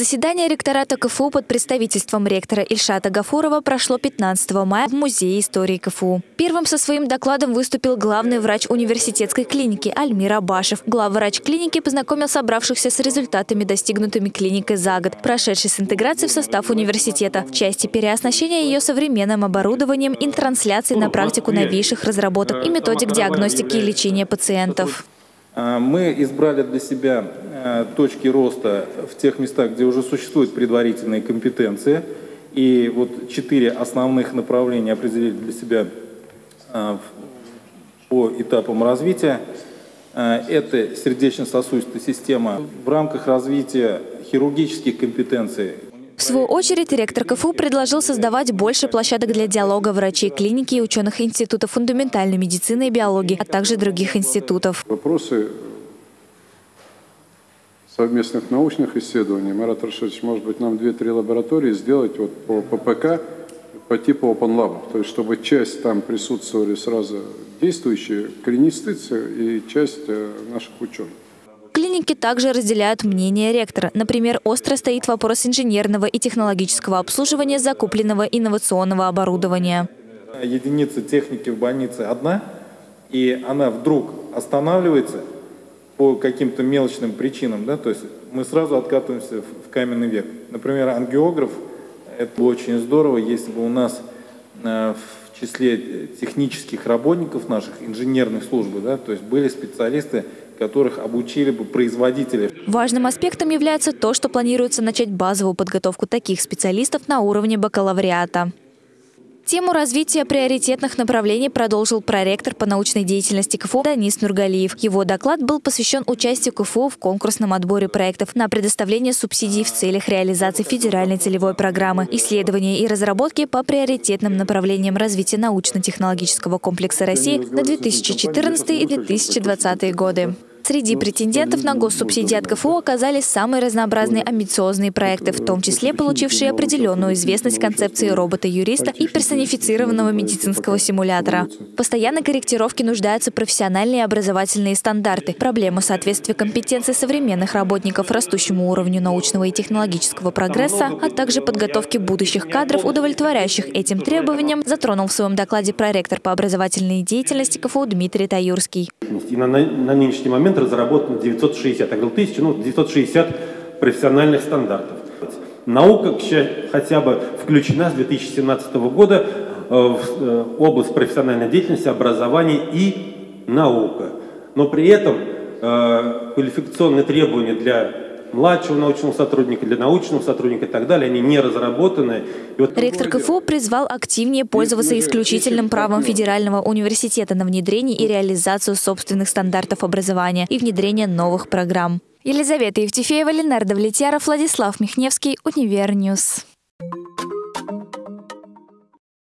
Заседание ректората КФУ под представительством ректора Ильшата Гафурова прошло 15 мая в Музее истории КФУ. Первым со своим докладом выступил главный врач университетской клиники Альмир Абашев. Главврач клиники познакомил собравшихся с результатами, достигнутыми клиникой за год, прошедшей с интеграцией в состав университета, в части переоснащения ее современным оборудованием и трансляции на практику новейших разработок и методик диагностики и лечения пациентов. А, мы избрали для себя Э, точки роста в тех местах, где уже существуют предварительные компетенции. И вот четыре основных направления определили для себя э, по этапам развития. Э, это сердечно-сосудистая система. В рамках развития хирургических компетенций в свою очередь, ректор КФУ предложил создавать больше площадок для диалога врачей клиники и ученых Института фундаментальной медицины и биологии, а также других институтов. Вопросы совместных научных исследований. Марат Рашидович, может быть, нам две-три лаборатории сделать вот по ППК по типу Open Lab, то есть чтобы часть там присутствовали сразу действующие клинисты и часть э, наших ученых. Клиники также разделяют мнение ректора. Например, остро стоит вопрос инженерного и технологического обслуживания закупленного инновационного оборудования. Единица техники в больнице одна, и она вдруг останавливается – по каким-то мелочным причинам, да, то есть мы сразу откатываемся в каменный век. Например, ангиограф, это очень здорово, если бы у нас в числе технических работников наших, инженерных служб, да, то есть были специалисты, которых обучили бы производители. Важным аспектом является то, что планируется начать базовую подготовку таких специалистов на уровне бакалавриата. Тему развития приоритетных направлений продолжил проректор по научной деятельности КФУ Данис Нургалиев. Его доклад был посвящен участию КФУ в конкурсном отборе проектов на предоставление субсидий в целях реализации федеральной целевой программы, исследования и разработки по приоритетным направлениям развития научно-технологического комплекса России на 2014 и 2020 годы. Среди претендентов на госсубсидии от КФУ оказались самые разнообразные амбициозные проекты, в том числе получившие определенную известность концепции робота-юриста и персонифицированного медицинского симулятора. В постоянной корректировке нуждаются профессиональные образовательные стандарты, проблемы соответствия компетенций современных работников растущему уровню научного и технологического прогресса, а также подготовки будущих кадров, удовлетворяющих этим требованиям, затронул в своем докладе проректор по образовательной деятельности КФУ Дмитрий Таюрский. И на, на нынешний момент разработано 960, я говорил тысячу, ну 960 профессиональных стандартов. Наука хотя бы включена с 2017 года э, в э, область профессиональной деятельности, образования и наука. Но при этом э, квалификационные требования для младшего научного сотрудника, для научного сотрудника и так далее, они не разработаны. вот Ректор КФУ призвал активнее пользоваться исключительным правом Федерального университета на внедрение и реализацию собственных стандартов образования и внедрение новых программ. Елизавета Евтефеева, Ленар Давлетьяров, Владислав Михневский, Univer News.